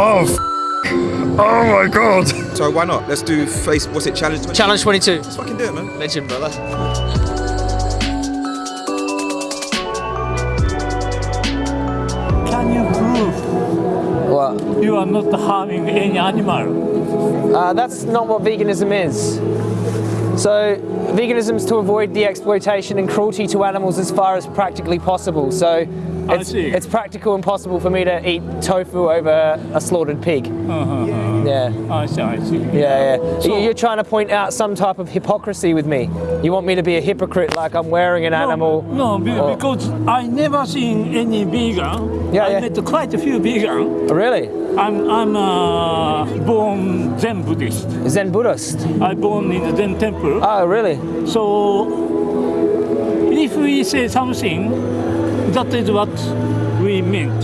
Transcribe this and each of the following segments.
Oh, f- oh my god. So why not? Let's do face. What's it? Challenge. 20? Challenge 22. Let's fucking do it, man. Legend, brother. Can you prove What? you are not harming any animal? Uh, that's not what veganism is. So, veganism is to avoid the exploitation and cruelty to animals as far as practically possible. So, I it's, see. it's practical and possible for me to eat tofu over a slaughtered pig. Uh-huh. Yeah. I see, I see. Yeah, yeah. You- You're trying to point out some type of hypocrisy with me. You want me to be a hypocrite like I'm wearing an animal. No, or- because I never seen any vegan. Yeah, I yeah. met quite a few vegan. Oh, really? I'm I'm uh, born Zen Buddhist. Zen Buddhist. I born in the Zen temple. Oh, really? So if we say something, that is what we meant.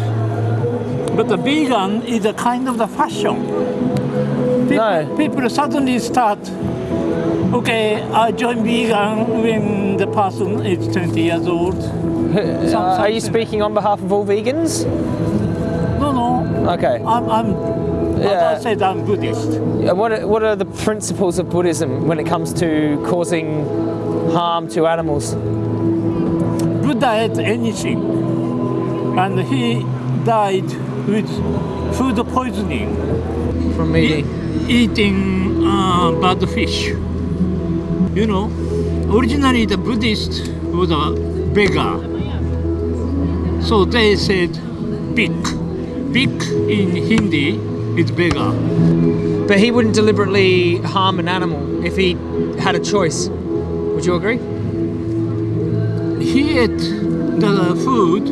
But the vegan is a kind of the fashion. People, No. people suddenly start. Okay, I join vegan when the person is 20 years old. Uh, are you speaking on behalf of all vegans? No, no, Okay. I'm, I'm Yeah. as I said, I'm Buddhist. Uh, What are, what are the principles of Buddhism when it comes to causing harm to animals? Ate anything, and he died with food poisoning, From eating. eating uh, bad fish. You know, originally the Buddhist was a beggar, so they said big. Big in Hindi is beggar. But he wouldn't deliberately harm an animal if he had a choice. Would you agree? He ate the food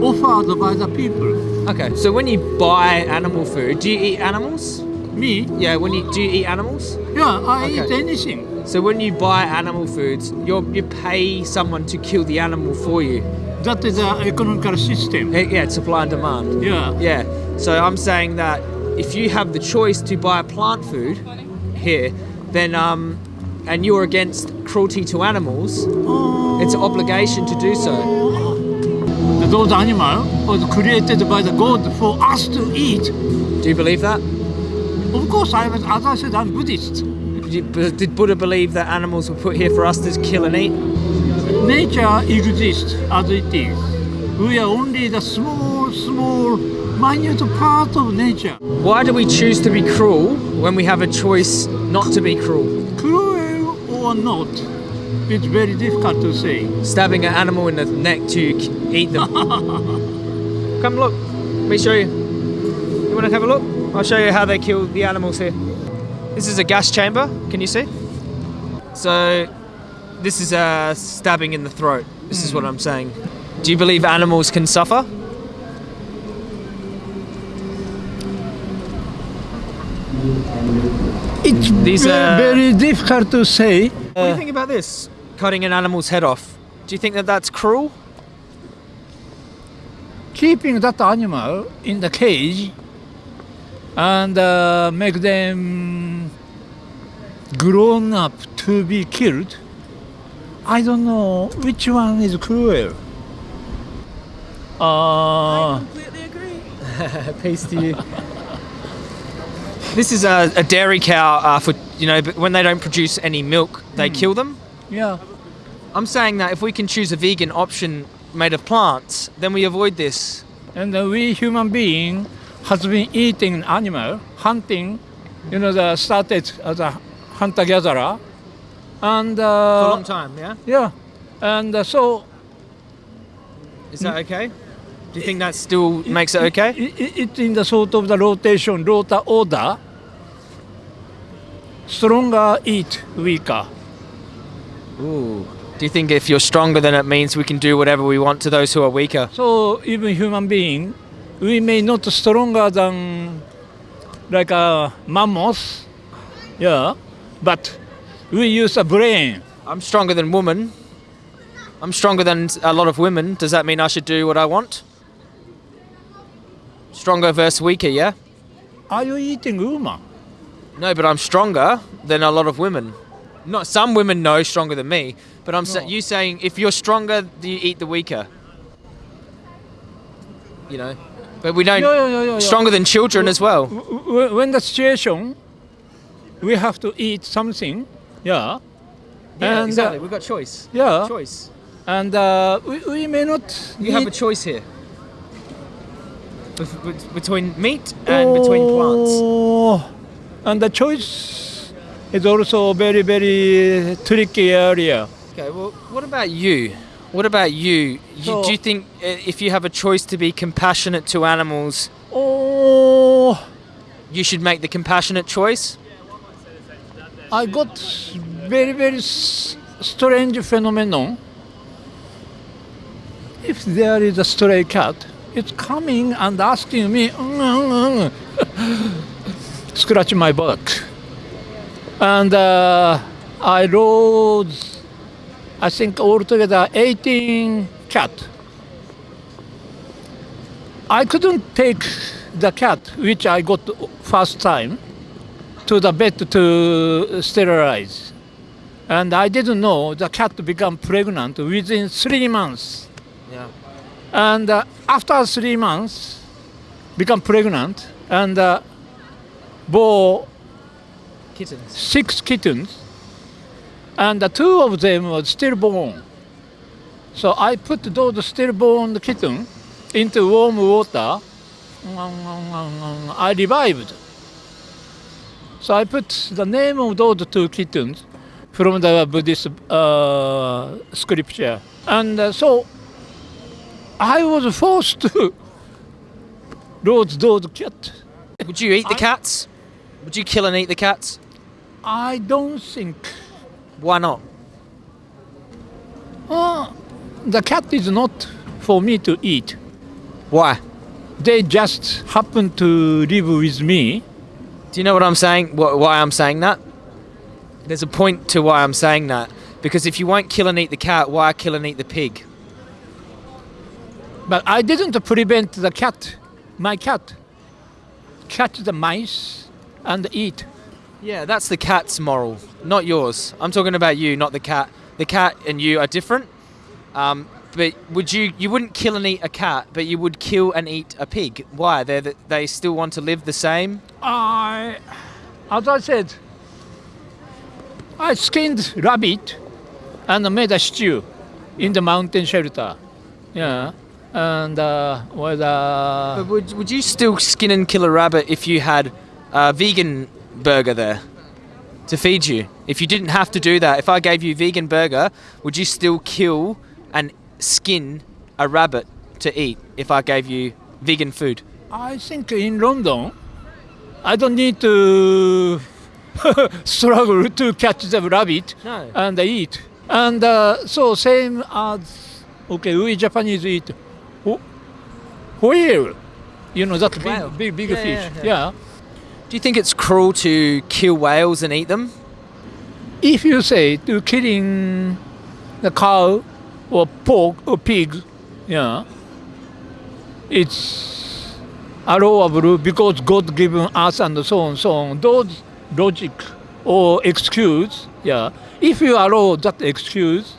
offered by the people. Okay. So when you buy animal food, do you eat animals? Me, Yeah. When you do you eat animals? yeah, I Okay. eat anything. So when you buy animal foods, you you pay someone to kill the animal for you. That is the economical system. Yeah, it's supply and demand. Yeah. Yeah. So I'm saying that if you have the choice to buy plant food here, then um, and you're against cruelty to animals, it's an obligation to do so. Those animals was created by the God for us to eat. Do you believe that? Of course, I was, as I said, I'm Buddhist. Did Did Buddha believe that animals were put here for us to kill and eat? Nature exists as it is. We are only the small, small, minute part of nature. Why do we choose to be cruel when we have a choice not to be cruel? Cruel or not, it's very difficult to say. Stabbing an animal in the neck to eat them. Come look. Let me show you. You want to have a look? I'll show you how they kill the animals here. This is a gas chamber. Can you see? So, this is a stabbing in the throat. This is what hmm. I'm saying. Do you believe animals can suffer? It's These are- very difficult to say. What do you think about this? Cutting an animal's head off. Do you think that that's cruel? keeping that animal in the cage and uh, make them grown up to be killed, I don't know which one is cruel. Uh, I completely agree. Peace to you. this is a, a dairy cow uh, for you know, but when they don't produce any milk, they kill them. yeah, I'm saying that if we can choose a vegan option made of plants, then we avoid this. and uh, we human being has been eating animal, hunting, you know, the started as a hunter gatherer, and For a long uh, time, yeah? yeah, and uh, so Is that okay? Do you think that still makes it okay? it, it, it's in the sort of the rotation, rota order. Stronger eat weaker. Ooh. Do you think if you're stronger, then it means we can do whatever we want to those who are weaker? So even human being, we may not stronger than like a mammoth, yeah, but we use a brain. I'm stronger than woman. I'm stronger than a lot of women. Does that mean I should do what I want? Stronger versus weaker, yeah? Are you eating woman? No, but I'm stronger than a lot of women. Not some women know stronger than me, but I'm sa- you saying if you're stronger, do you eat the weaker? You know, But we don't. Yeah, yeah, yeah. Stronger than children as well. W- w- when the situation, we have to eat something. Yeah. Yeah, And, exactly. uh, We've got choice. yeah. Choice. And uh, we, we may not. You have a choice here. Between meat and between plants. Oh, And the choice is also very, very tricky area. Okay, well, what about you? What about you? you So- do you think uh, if you have a choice to be compassionate to animals, Oh, you should make the compassionate choice? I got very, very strange phenomenon. If there is a stray cat, it's coming and asking me, "Mm, mm, mm," scratch my back. And uh, I rode, I think altogether 18 cat. I couldn't take the cat, which I got first time, to the vet to sterilize. And I didn't know the cat became pregnant within three months. And uh, after three months, become pregnant and uh, bore Kittens. six kittens, and the two of them were stillborn. So I put those stillborn kitten into warm water. I revived. So I put the name of those two kittens from the Buddhist uh, scripture, and uh, so I was forced to lose those cats. Would you eat the I- cats? Would you kill and eat the cats? I don't think Why not? Uh, the cat is not for me to eat. Why? They just happen to live with me. Do you know what I'm saying? Wh- Why I'm saying that? There's a point to why I'm saying that. Because if you won't kill and eat the cat, why kill and eat the pig? But I didn't prevent the cat, my cat, catch the mice and eat. Yeah, that's the cat's moral, not yours. I'm talking about you, not the cat. The cat and you are different. Um, but would you? You wouldn't kill and eat a cat, but you would kill and eat a pig. Why? They they still want to live the same. I, as I said, I skinned rabbit and made a stew in the mountain shelter. Yeah, and uh, with uh, But would would you still skin and kill a rabbit if you had a vegan burger there to feed you? If you didn't have to do that, if I gave you vegan burger, would you still kill and skin a rabbit to eat if I gave you vegan food? I think in London, I don't need to struggle to catch the rabbit No. and eat. And uh, so same as okay, we Japanese eat whale. You know that big, big, big Yeah, fish. yeah, Yeah, Do you think it's cruel to kill whales and eat them? If you say to killing the cow or pork or pig, yeah, it's allowable because God given us and so on, so on. Those logic or excuse, yeah. If you allow that excuse,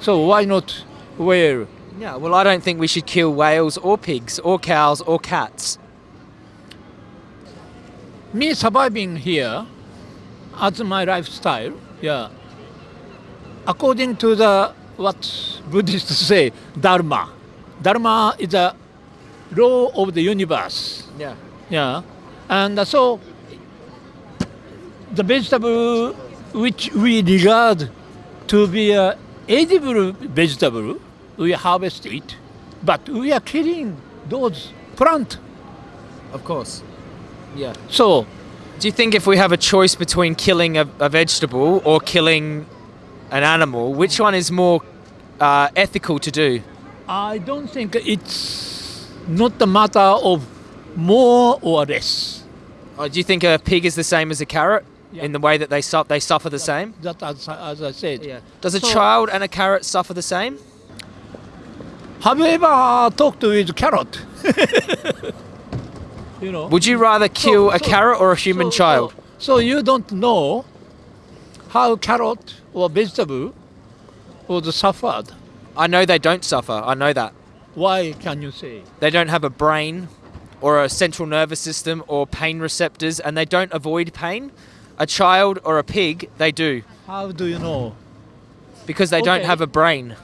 so why not whale? Yeah, well, I don't think we should kill whales or pigs or cows or cats. Me surviving here as my lifestyle, yeah. According to the what Buddhists say, Dharma. Dharma is a law of the universe. Yeah. Yeah. And so the vegetable which we regard to be a edible vegetable, we harvest it, but we are killing those plant. Of course. Yeah. So Do you think if we have a choice between killing a, a vegetable or killing an animal, which one is more uh, ethical to do? I don't think it's not a matter of more or less. Or do you think a pig is the same as a carrot Yeah. in the way that they su- they suffer the same? That as, as I said. Yeah. Does a So- child and a carrot suffer the same? Have you ever uh, talked with carrot? you know. Would you rather kill So- a so- carrot or a human so- child? So, so you don't know how carrot or vegetable was suffered. I know they don't suffer. I know that. Why can you say? They don't have a brain or a central nervous system or pain receptors and they don't avoid pain. A child or a pig, they do How do you know? because they don't have a brain.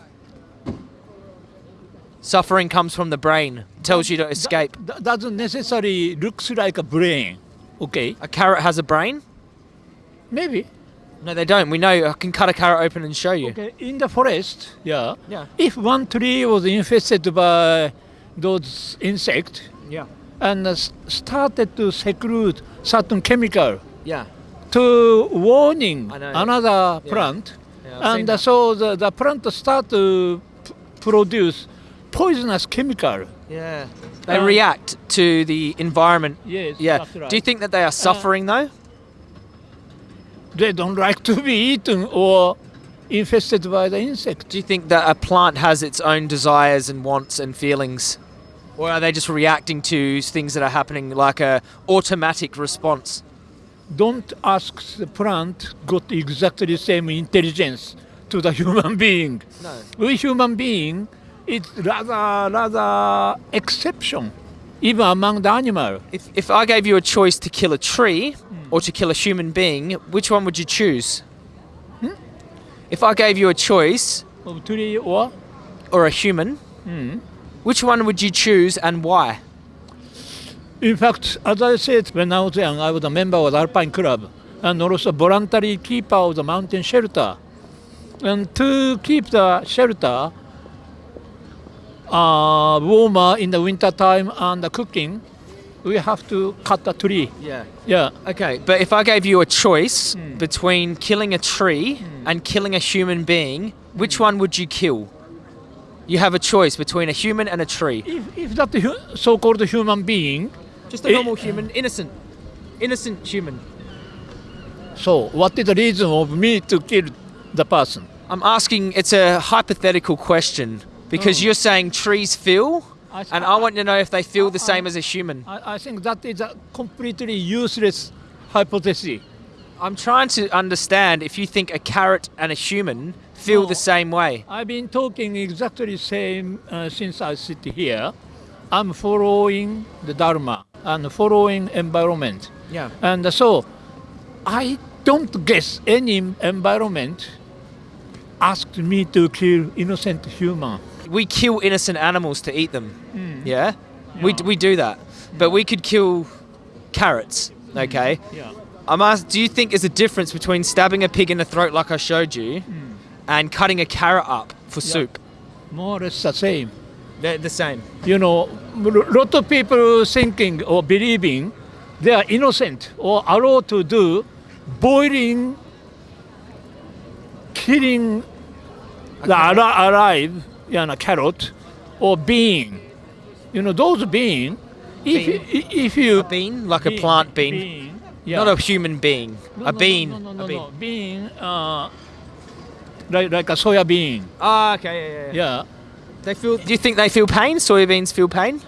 Suffering comes from the brain, tells you to escape. That doesn't necessarily looks like a brain. Okay, A carrot has a brain? maybe. No, they don't. We know. I can cut a carrot open and show you. Okay, in the forest, yeah. Yeah. If one tree was infested by those insects Yeah. and uh, started to secrete certain chemical Yeah. to warning another Yeah. plant, Yeah, and uh, so the, the plant start to p- produce poisonous chemical. Yeah. They Uh, react to the environment. Yes, Yeah. right. Do you think that they are suffering though? they don't like to be eaten or infested by the insect? Do you think that a plant has its own desires and wants and feelings? Or are they just reacting to things that are happening like a automatic response? Don't ask the plant got exactly the same intelligence to the human being. No. We human being, it's rather rather exception, even among the animal. If, if I gave you a choice to kill a tree hmm. or to kill a human being, which one would you choose? Hmm? If I gave you a choice Of tree or or a human, hmm. which one would you choose and why? In fact, as I said, when I was young, I was a member of the Alpine Club and also a voluntary keeper of the mountain shelter. And to keep the shelter uh, warmer in the winter time and the cooking, we have to cut the tree. Yeah. Yeah. Okay, but if I gave you a choice between killing a tree and killing a human being, which one would you kill? You have a choice between a human and a tree. If, if that hu- so-called human being, Just a normal human, innocent. Innocent human. so what is the reason of me to kill the person? I'm asking, it's a hypothetical question because Oh. you're saying trees feel, I and I want to know if they feel the Uh-uh. same as a human. I, I think that is a completely useless hypothesis. I'm trying to understand if you think a carrot and a human feel No. the same way. I've been talking exactly the same uh, since I sit here. I'm following the Dharma and following environment. Yeah. And so I don't guess any environment asked me to kill innocent human. We kill innocent animals to eat them. Hmm. Yeah? We, Yeah. we do that. But we could kill carrots, hmm. okay? Yeah. I'm asked, do you think there's a difference between stabbing a pig in the throat like I showed you hmm. and cutting a carrot up for Yeah. soup? More or less the same. They're the same. You know, a lot of people thinking or believing they are innocent or allowed to do boiling, killing the ali- alive, you know, carrot or bean. You know, those bean, if, Bean? i- if you... Bean? Like a plant bean. yeah. Not a human being. No, a no, bean. No, no, no, a bean. no. Bean, uh, like, like a soya bean. Ah, okay, yeah, yeah, yeah. Yeah. They feel. Do you think they feel pain? Soybeans feel pain?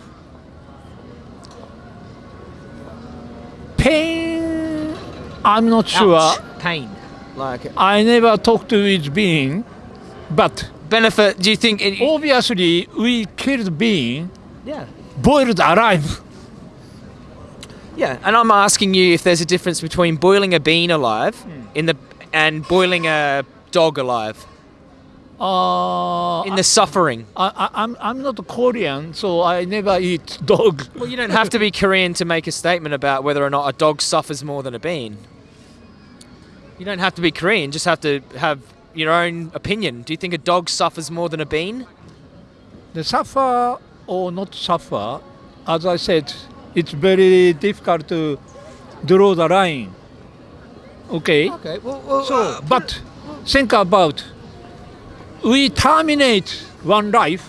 Pain, I'm not sure. Pain. Like I never talked to its being, but benefit. Do you think? It, obviously we killed being, yeah. boiled alive. Yeah, and I'm asking you if there's a difference between boiling a bean alive Hmm. in the and boiling a dog alive Uh, in the suffering. I, I, I'm I'm not a Korean, so I never eat dog. Well, you don't have to be Korean to make a statement about whether or not a dog suffers more than a bean. You don't have to be Korean, just have to have your own opinion. Do you think a dog suffers more than a bean? The suffer or not suffer, as I said, it's very difficult to draw the line. Okay. Okay, well, well So, uh, but think about we terminate one life,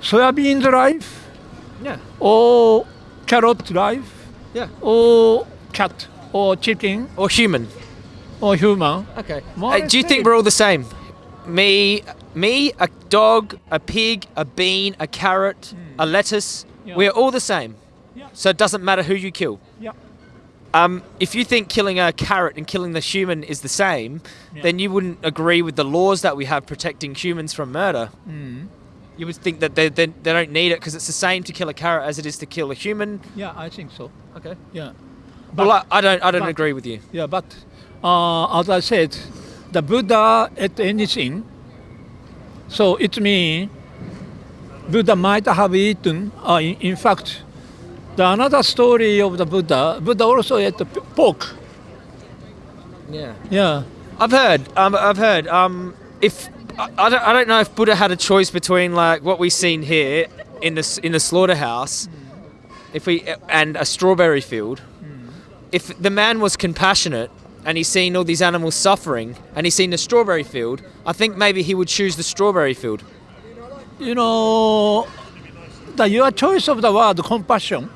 soybean's life, yeah, or carrot life, yeah. or cat, or chicken, Or human. or human. Okay. Or do you think we're all the same? Me, me, a dog, a pig, a bean, a carrot, a lettuce. Yeah. We're all the same. Yeah. So it doesn't matter who you kill. Yeah. Um, if you think killing a carrot and killing the human is the same, Yeah. then you wouldn't agree with the laws that we have protecting humans from murder. You would think that they, they, they don't need it because it's the same to kill a carrot as it is to kill a human. Yeah, I think so. Okay. Yeah. Well, I, I don't I don't but- agree with you. Yeah, but uh, as I said, the Buddha ate anything. So it means Buddha might have eaten. Uh, in, in fact, the another story of the Buddha, Buddha also ate pork. Yeah. Yeah. I've heard. Um, I've heard. Um, if I, I don't, I don't know if Buddha had a choice between like what we've seen here in the in the slaughterhouse, if we and a strawberry field. If the man was compassionate and he's seen all these animals suffering and he's seen the strawberry field, I think maybe he would choose the strawberry field. You know, the your choice of the word compassion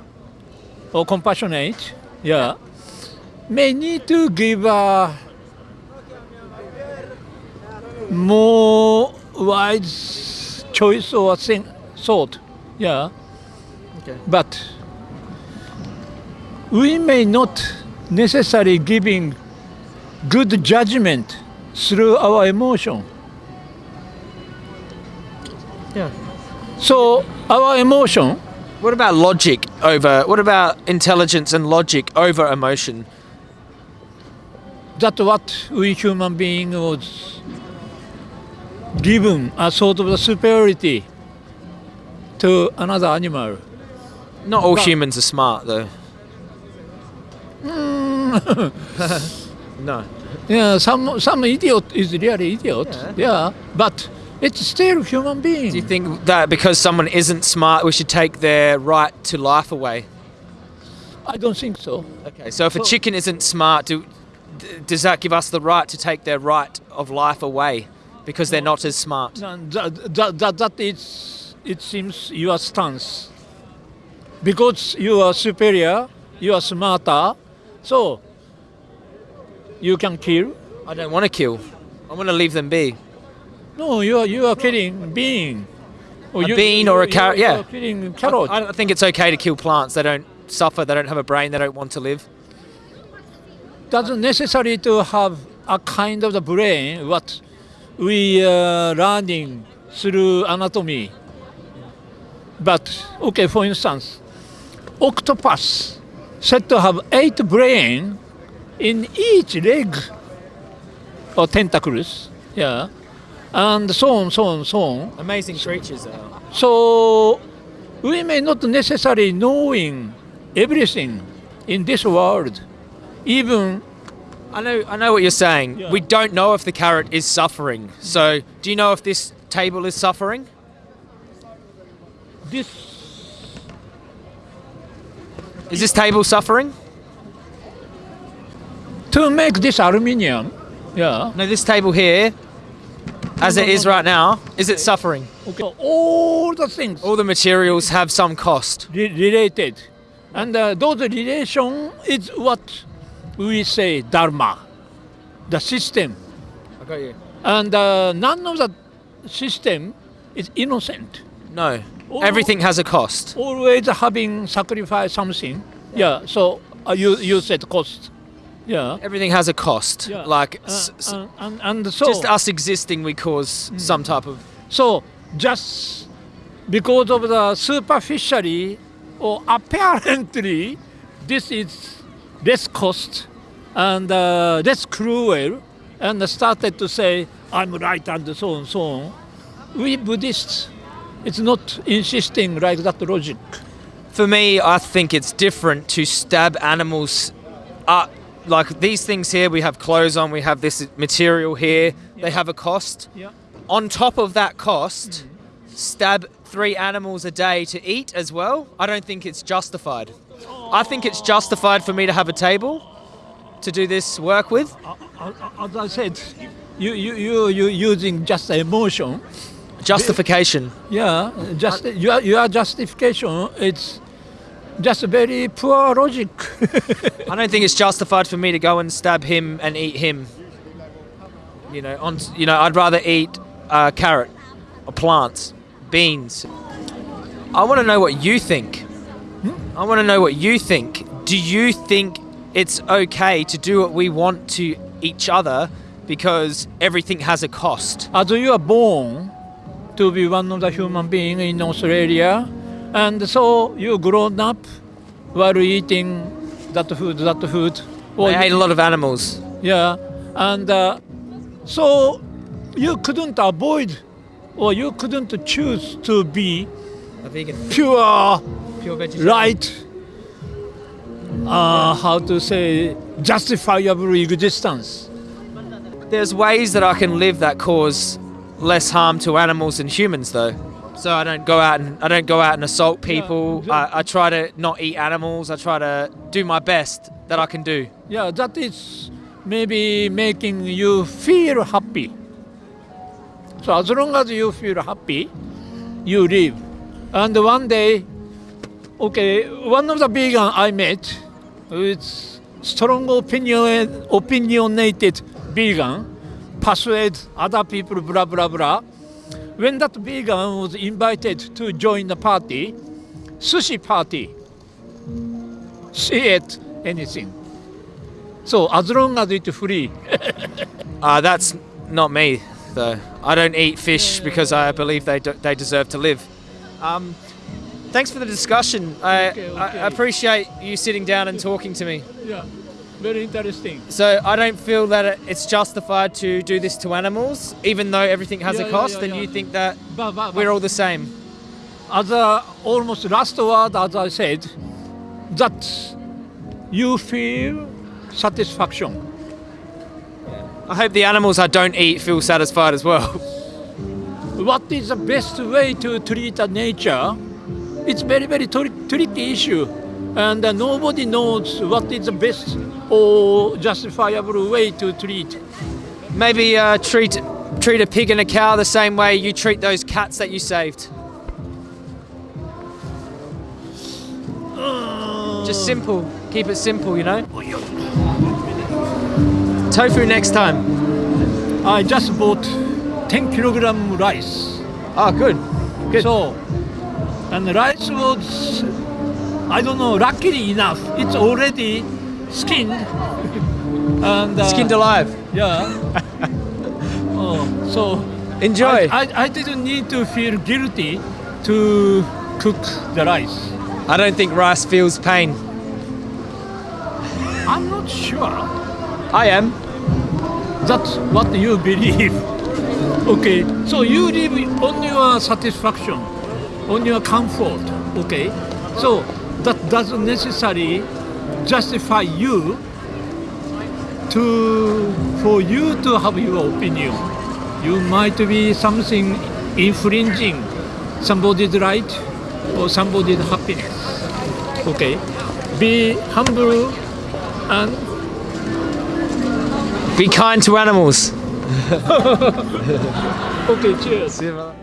or compassionate, yeah, may need to give a more wise choice or thing, thought, yeah. Okay. But we may not necessarily giving good judgment through our emotion. Yeah. So our emotion, What about logic over? What about intelligence and logic over emotion? that what we human being was given a sort of the superiority to another animal. Not all But- humans are smart though. no. Yeah, some some idiot is really idiot. Yeah. Yeah, but it's still human being. Do you think that because someone isn't smart, we should take their right to life away? I don't think so. Okay, so if a chicken isn't smart, do, d- does that give us the right to take their right of life away because they're not as smart? No, That, that, that, that is, it seems your stance. Because you are superior, you are smarter, so you can kill. I don't want to kill. I want to leave them be. No, you are you are killing being. Oh, or A you- bean you- or a carrot, yeah. killing I, carrot. I don't think it's okay to kill plants. They don't suffer. They don't have a brain. They don't want to live. doesn't necessary to have a kind of the brain what we uh, are learning through anatomy. But okay, for instance, octopus said to have eight brain in each leg or tentacles, yeah, and so on, so on, so on. Amazing creatures, though. So we may not necessarily knowing everything in this world, even I know. I know what you're saying. Yeah. We don't know if the carrot is suffering. So, do you know if this table is suffering? this Is this table suffering? to make this aluminium. Yeah. No, this table here, as No, it no, is no, right now, is it suffering? Okay. All the things All the materials have some cost. re- related, and uh, those relation is what we say dharma, the system, I got you. and uh, none of the system is innocent. No, Everything has a cost. Always having sacrificed something. Yeah. So uh, you you said cost. Yeah. Everything has a cost. Yeah. Like Uh, and, and, so just us existing, we cause some type of. So just because of the superficially or apparently this is less cost and uh, less cruel and started to say I'm right and so on so on. We Buddhists, it's not insisting like that logic. For me, I think it's different to stab animals. Uh, like these things here, we have clothes on, we have this material here, they have a cost. Yeah. On top of that cost, mm-hmm. stab three animals a day to eat as well. I don't think it's justified. I think it's justified for me to have a table to do this work with. Uh, uh, uh, as I said, you you you you using just emotion. Justification. Yeah, just your your justification. It's just a very poor logic. I don't think it's justified for me to go and stab him and eat him. You know, on you know, I'd rather eat uh, carrot or plants, beans. I want to know what you think. I want to know what you think. Do you think it's okay to do what we want to each other because everything has a cost? As you are born to be one of the human being in Australia, and so you grown up while eating that food, that food. Well, I ate a lot of animals. yeah, and uh, so you couldn't avoid, or you couldn't choose to be A vegan. pure, Pure vegetarian. right. Uh, how to say justifiable existence. There's ways that I can live that cause less harm to animals and humans, though. So I don't go out and I don't go out and assault people. Yeah. I, I try to not eat animals. I try to do my best that I can do. Yeah, that is maybe making you feel happy. So as long as you feel happy, you live. And one day, okay, one of the vegan I met, it's strong opinion, opinionated vegan, persuade other people, blah blah blah. When that vegan was invited to join the party, sushi party, she ate anything. So as long as it's free, Uh, that's not me, though. I don't eat fish because I believe they do, they deserve to live. Um, thanks for the discussion. I, Okay, I appreciate you sitting down and talking to me. yeah, very interesting. So I don't feel that it's justified to do this to animals, even though everything has Yeah, a cost, yeah, and yeah. you think that But, but, we're all the same. as a almost last word, as I said, that you feel satisfaction. I hope the animals I don't eat feel satisfied as well. What is the best way to treat a nature? It's very very tri- tricky issue, and uh, nobody knows what is the best or justifiable way to treat. Maybe uh, treat treat a pig and a cow the same way you treat those cats that you saved. Just simple. Keep it simple, you know. Tofu next time. I just bought 10 kilogram rice. Ah, good. Good. So, and the rice was, I don't know, luckily enough, it's already skinned. and uh, Skinned alive. Yeah. oh, so Enjoy. I, I, I didn't need to feel guilty to cook the rice. I don't think rice feels pain. I'm not sure I am. that's what you believe. Okay, so you live on your satisfaction, on your comfort. Okay, so that doesn't necessarily justify you to for you to have your opinion. You might be something infringing somebody's right or somebody's happiness. Okay, be humble and Be kind to animals. okay. Cheers. See you, brother.